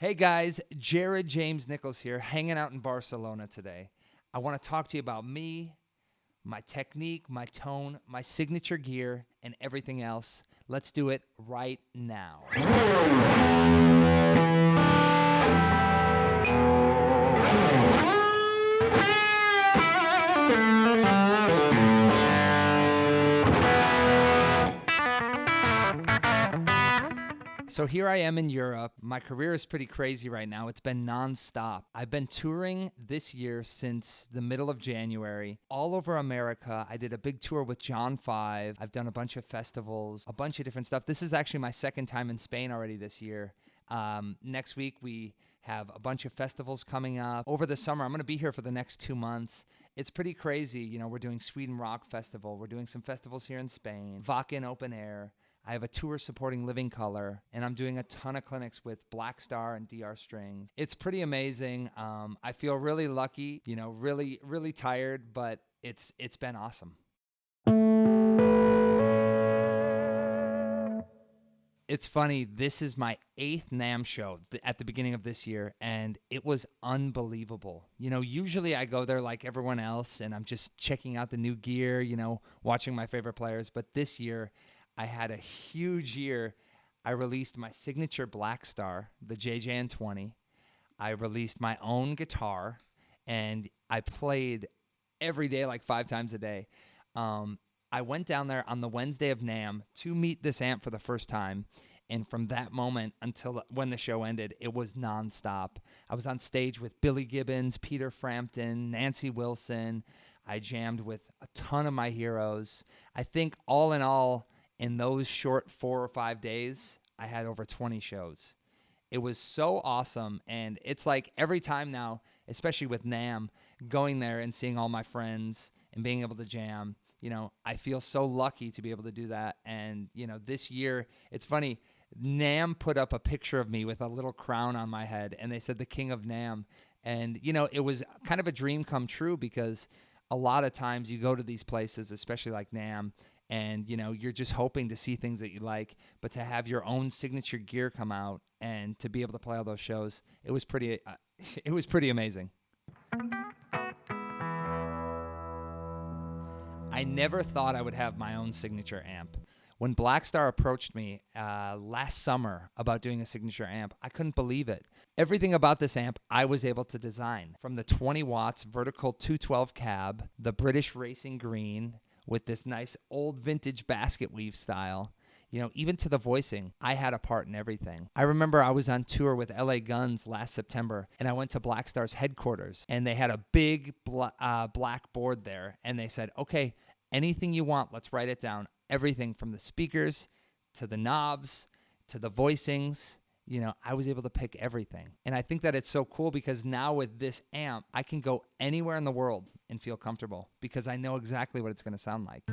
Hey guys, Jared James Nichols here, hanging out in Barcelona today. I want to talk to you about me, my technique, my tone, my signature gear, and everything else. Let's do it right now. So here I am in Europe. My career is pretty crazy right now. It's been nonstop. I've been touring this year since the middle of January, all over America. I did a big tour with John Five. I've done a bunch of festivals, a bunch of different stuff. This is actually my second time in Spain already this year. Um, next week, we have a bunch of festivals coming up. Over the summer, I'm going to be here for the next two months. It's pretty crazy. You know, we're doing Sweden Rock Festival, we're doing some festivals here in Spain, Wacken Open Air. I have a tour supporting Living Colour, and I'm doing a ton of clinics with Blackstar and DR Strings. It's pretty amazing. Um, I feel really lucky, you know, really, really tired, but it's it's been awesome. It's funny. This is my eighth NAMM show at the beginning of this year, and it was unbelievable. You know, usually I go there like everyone else, and I'm just checking out the new gear, you know, watching my favorite players. But this year, I had a huge year. I released my signature Blackstar, the JJN20. I released my own guitar, and I played every day, like five times a day. Um, I went down there on the Wednesday of NAMM to meet this amp for the first time. And from that moment until when the show ended, it was nonstop. I was on stage with Billy Gibbons, Peter Frampton, Nancy Wilson. I jammed with a ton of my heroes. I think all in all, in those short four or five days, I had over 20 shows. It was so awesome. And it's like every time now, especially with NAMM, going there and seeing all my friends and being able to jam, you know, I feel so lucky to be able to do that. And, you know, this year, it's funny, NAMM put up a picture of me with a little crown on my head and they said the king of NAMM. And, you know, it was kind of a dream come true because a lot of times you go to these places, especially like NAMM, and you know you're just hoping to see things that you like but to have your own signature gear come out and to be able to play all those shows it was pretty uh, it was pretty amazing. I never thought i would have my own signature amp. When blackstar approached me uh, last summer about doing a signature amp i couldn't believe it. Everything about this amp i was able to design from the 20 watts vertical 212 cab the british racing green with this nice old vintage basket weave style. You know, even to the voicing, I had a part in everything. I remember I was on tour with LA Guns last September and I went to Blackstar's headquarters and they had a big bla- uh, black board there and they said, okay, anything you want, let's write it down. Everything from the speakers to the knobs to the voicings you know, I was able to pick everything. And I think that it's so cool because now with this amp, I can go anywhere in the world and feel comfortable because I know exactly what it's going to sound like.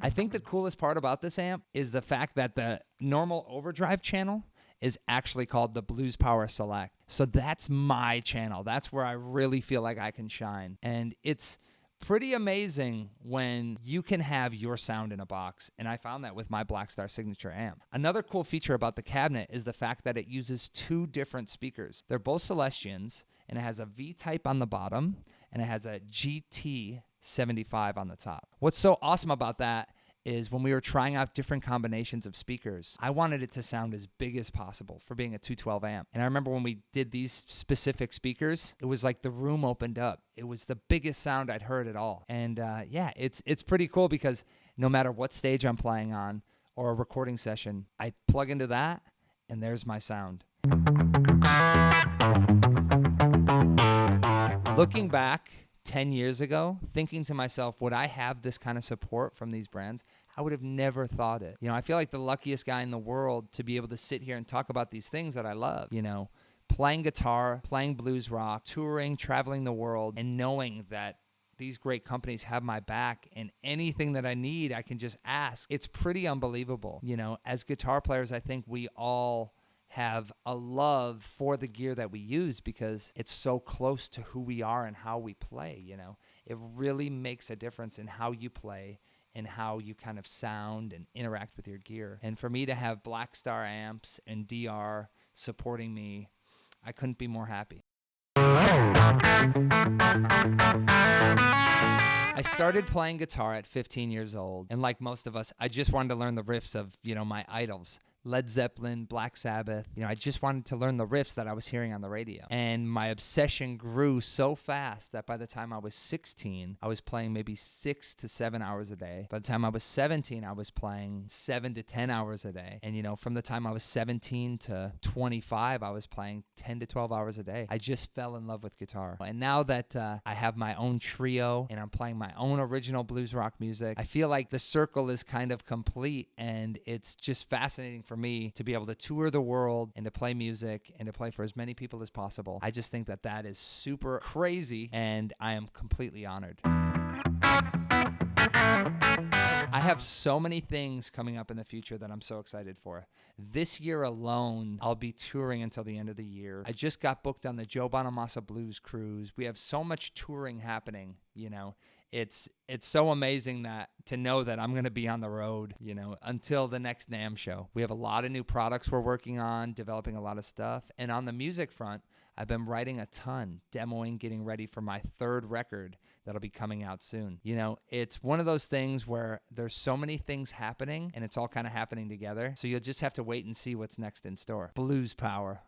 I think the coolest part about this amp is the fact that the normal overdrive channel is actually called the Blues Power Select. So that's my channel. That's where I really feel like I can shine. And it's pretty amazing when you can have your sound in a box. And I found that with my Blackstar Signature amp. Another cool feature about the cabinet is the fact that it uses two different speakers. They're both Celestions, and it has a V type on the bottom, and it has a GT 75 on the top. What's so awesome about that is when we were trying out different combinations of speakers, I wanted it to sound as big as possible for being a 212 amp. And I remember when we did these specific speakers, it was like the room opened up. It was the biggest sound I'd heard at all. And uh, yeah, it's it's pretty cool because no matter what stage I'm playing on or a recording session, I plug into that and there's my sound. Looking back 10 years ago, thinking to myself, would I have this kind of support from these brands? I would have never thought it. You know, I feel like the luckiest guy in the world to be able to sit here and talk about these things that I love, you know, playing guitar, playing blues rock, touring, traveling the world, and knowing that these great companies have my back and anything that I need, I can just ask. It's pretty unbelievable. You know, as guitar players, I think we all have a love for the gear that we use because it's so close to who we are and how we play, you know. It really makes a difference in how you play and how you kind of sound and interact with your gear. And for me to have Blackstar amps and DR supporting me, I couldn't be more happy. I started playing guitar at 15 years old, and like most of us, I just wanted to learn the riffs of, you know, my idols. Led Zeppelin, Black Sabbath. You know, I just wanted to learn the riffs that I was hearing on the radio. And my obsession grew so fast that by the time I was 16, I was playing maybe six to seven hours a day. By the time I was 17, I was playing seven to 10 hours a day. And, you know, from the time I was 17 to 25, I was playing 10 to 12 hours a day. I just fell in love with guitar. And now that uh, I have my own trio and I'm playing my own original blues rock music, I feel like the circle is kind of complete and it's just fascinating for me to be able to tour the world and to play music and to play for as many people as possible. I just think that that is super crazy and I am completely honored. I have so many things coming up in the future that I'm so excited for. This year alone, I'll be touring until the end of the year. I just got booked on the Joe Bonamassa Blues Cruise. We have so much touring happening, you know. It's it's so amazing that to know that I'm going to be on the road, you know, until the next NAMM show. We have a lot of new products we're working on, developing a lot of stuff. And on the music front, I've been writing a ton, demoing, getting ready for my third record that'll be coming out soon. You know, it's one of those things where there's so many things happening and it's all kind of happening together. So you'll just have to wait and see what's next in store. Blues Power.